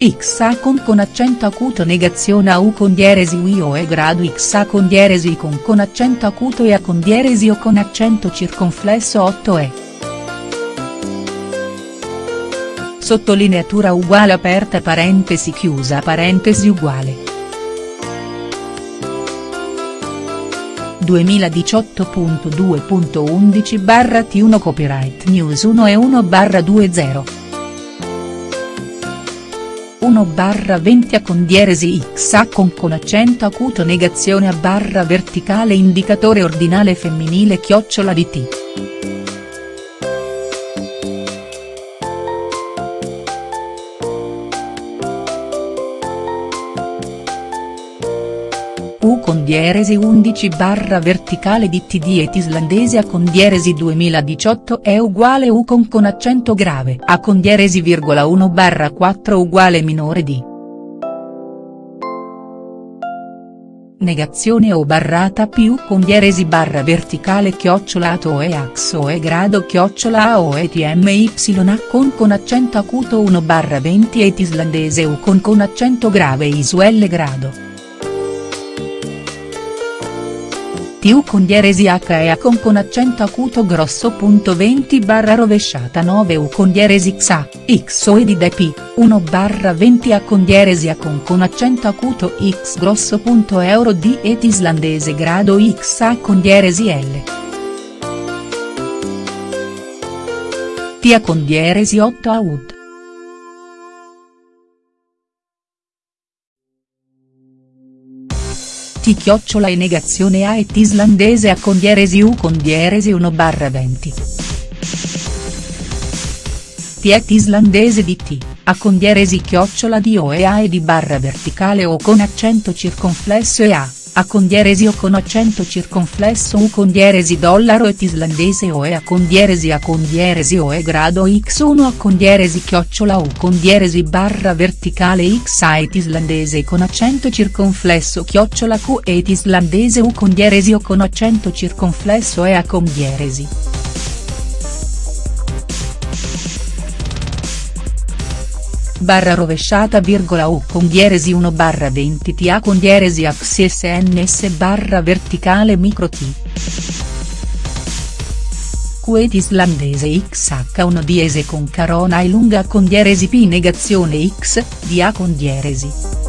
X A con con accento acuto negazione a U con dieresi UI o E grado X A con dieresi con con accento acuto e A con dieresi o con accento circonflesso 8 E. Sottolineatura uguale aperta parentesi chiusa parentesi uguale. 2018.2.11 barra T1 Copyright News 1 e 1 barra 20. 1 barra 20 a con dieresi a con con accento acuto negazione a barra verticale indicatore ordinale femminile chiocciola di t. U con dieresi 11 barra verticale di TD et islandese A con dieresi 2018 è uguale U con con accento grave A con dieresi virgola 1 barra 4 uguale minore di. Negazione o barrata più con dieresi barra verticale chiocciolato e axo e grado chiocciola a o e tmy a con con accento acuto 1 barra 20 et islandese U con con accento grave isuelle grado. TU con dieresi H A con accento acuto grosso punto 20 barra rovesciata 9 U con dieresi XA, X o e di P, 1 barra 20 A con dieresi A con accento acuto X grosso punto euro D et islandese grado X A con dieresi L. Tia con dieresi 8 A T chiocciola e negazione A et islandese A con dieresi U con dieresi 1 barra 20. T et islandese di T, A con dieresi chiocciola di O e A e di barra verticale O con accento circonflesso e A. A con dieresi o con accento circonflesso U con dieresi dollaro et islandese o e A con dieresi A con dieresi o e grado x1 A con dieresi chiocciola U con dieresi barra verticale x A et islandese con accento circonflesso chiocciola Q et islandese U con dieresi o con accento circonflesso e A con barra rovesciata virgola U con dieresi 1 barra 20 TA con dieresi AXSNS barra verticale micro T. Quet islandese XH1 diese con carona e lunga con dieresi P negazione X, di A con dieresi.